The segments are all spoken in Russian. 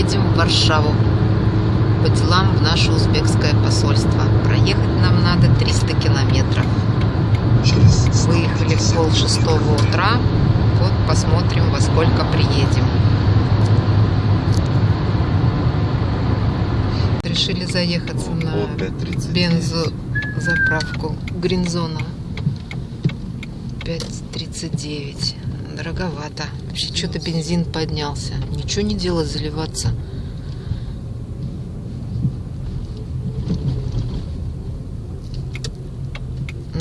едем в Варшаву по делам в наше узбекское посольство. Проехать нам надо 300 километров. Выехали в пол шестого утра. Вот посмотрим, во сколько приедем. Решили заехаться на бензозаправку Гринзона. 5.39. Дороговато. Вообще что-то бензин поднялся. Ничего не делать, заливаться.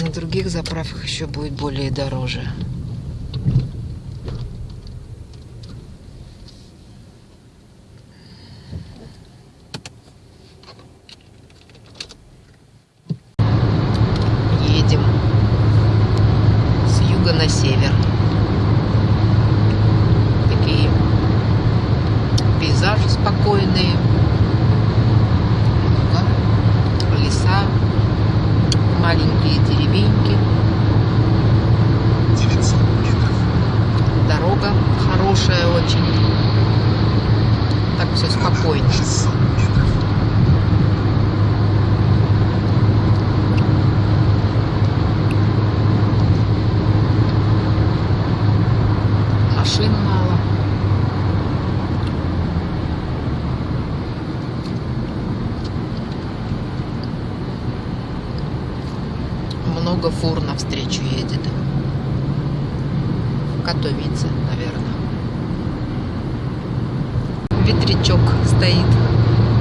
На других заправках еще будет более дороже. Едем с юга на север. Такие пейзажи спокойные. Луга, леса, маленькие деревеньки. 900 метров. Дорога хорошая очень. Так все спокойно. 600 метров. Машин мало. Много фур навстречу едет. Катовице, наверное. Ветрячок стоит,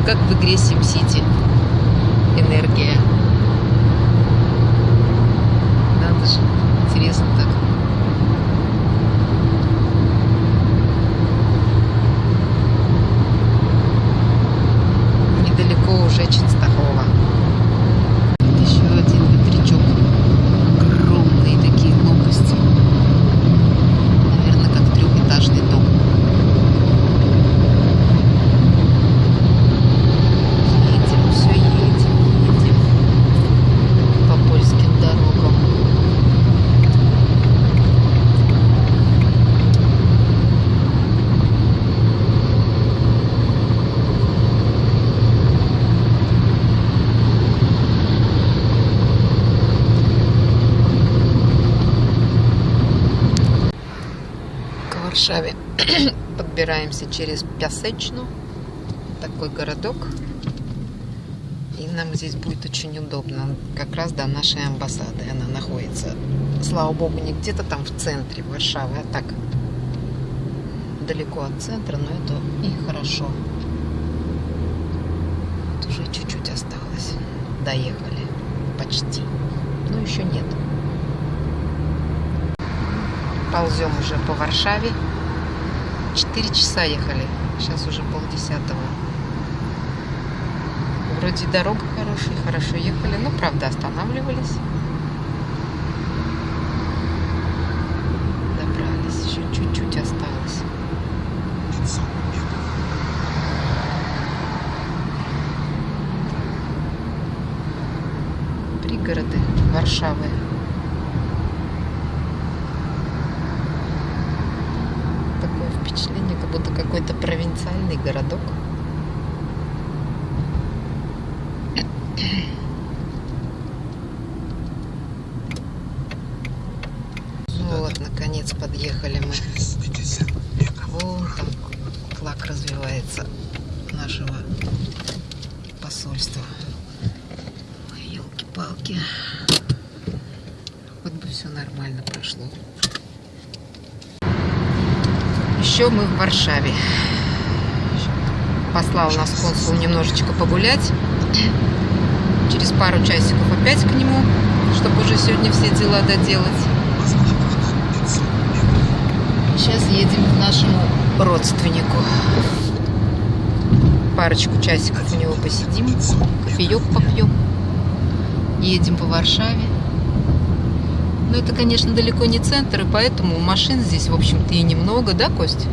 как в игре SimCity. Энергия. Надо же, интересно так. Недалеко уже Ченстахова. Еще один ветрячок. Огромные такие лопасти. Наверное, как трехэтажный дом. Едем, все едем, едем по польским дорогам. к Варшаве. Подбираемся через Пясечну, такой городок. И нам здесь будет очень удобно, как раз до нашей амбассады. Она находится, слава богу, не где-то там в центре Варшавы, а так далеко от центра, но это и хорошо. Вот уже чуть-чуть осталось. Доехали. Почти. Но еще нет. Ползем уже по Варшаве. Четыре часа ехали. Сейчас уже полдесятого. Вроде дорога хорошая, хорошо ехали, но правда останавливались. Добрались, еще чуть-чуть осталось. 500 метров. Пригороды Варшавы. Такое впечатление, как будто какой-то провинциальный городок. Ну вот, наконец подъехали мы. Через 50 метров. Вон там флаг развивается нашего посольства. Ой, елки-палки. Хоть бы все нормально прошло. Еще мы в Варшаве. Послал нас консул немножечко погулять. Через пару часиков опять к нему, чтобы уже сегодня все дела доделать. Возврат 500 метров. Сейчас едем к нашему родственнику. Парочку часиков у него посидим, кофеек попьем. Едем по Варшаве. Но это, конечно, далеко не центр, и поэтому машин здесь, в общем-то, и немного, да, Кость?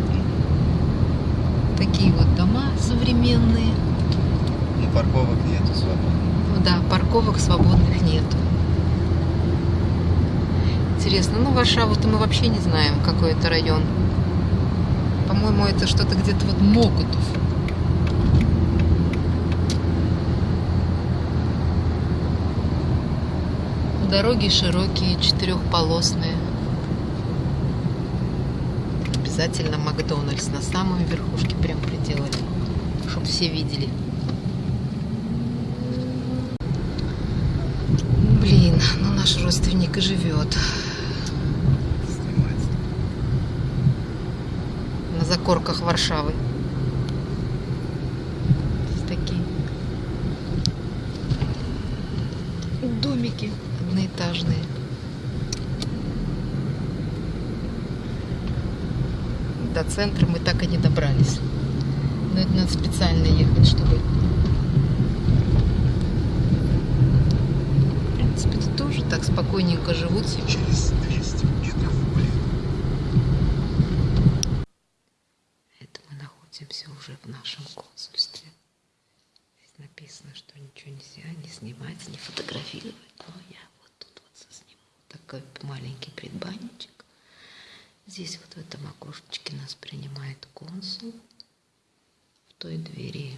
Такие вот дома современные. Ну, парковок нету свободно. Ну да, парковок свободных нету. Интересно, ну Варшаву-то мы вообще не знаем, какой это район. По-моему, это что-то где-то вот Мокутов. Дороги широкие, четырехполосные. Обязательно Макдональдс на самой верхушке прям приделали, чтобы все видели. Блин, ну наш родственник и живет на закорках Варшавы. Здесь такие домики одноэтажные. До центра мы так и не добрались. Но это надо специально ехать, чтобы... В принципе, тут тоже так спокойненько живут себе. Через 200 метров влево. Это мы находимся уже в нашем консульстве. Здесь написано, что ничего нельзя не снимать, не фотографировать. Но я вот тут вот сниму такой маленький предбанничек. Здесь вот в этом окошечке нас принимает консул. В той двери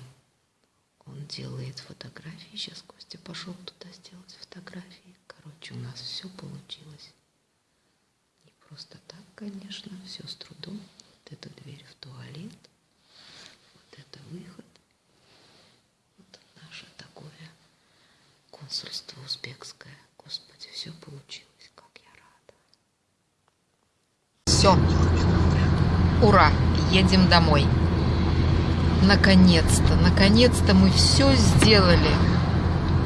он делает фотографии. Сейчас Костя пошел туда сделать фотографии. Короче, у нас все получилось. Не просто так, конечно, все с трудом. Вот эта дверь в туалет, вот это выход. Вот наше такое консульство узбекское. Господи, все получилось, как я рада. Все, ура, едем домой. Наконец-то, наконец-то мы все сделали.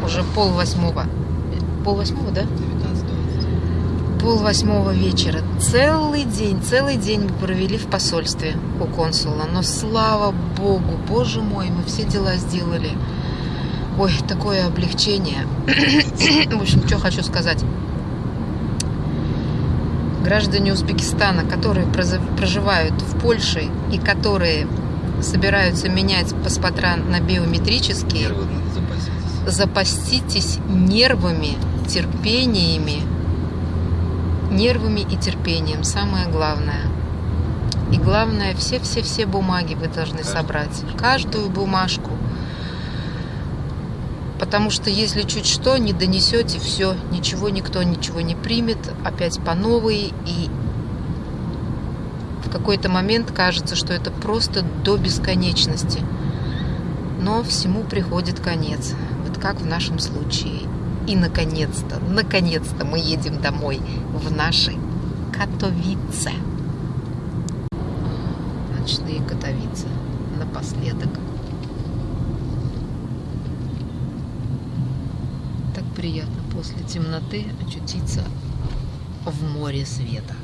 Уже пол восьмого. Пол восьмого, да? 19-20. Пол восьмого вечера. Целый день, целый день мы провели в посольстве у консула. Но слава богу, боже мой, мы все дела сделали. Ой, такое облегчение. В общем, что хочу сказать. Граждане Узбекистана, которые проживают в Польше и которые собираются менять паспорта на биометрические, Нервы запаситесь. запаститесь нервами, терпениями, нервами и терпением. Самое главное. И главное, все-все-все бумаги вы должны Каждую собрать. Каждую бумажку. Потому что если чуть что, не донесете, все, ничего никто ничего не примет, опять по новой. И в какой-то момент кажется, что это просто до бесконечности. Но всему приходит конец. Вот как в нашем случае. И наконец-то, наконец-то мы едем домой в наши Катовице. Ночные Катовицы. Напоследок. Так приятно после темноты очутиться в море света.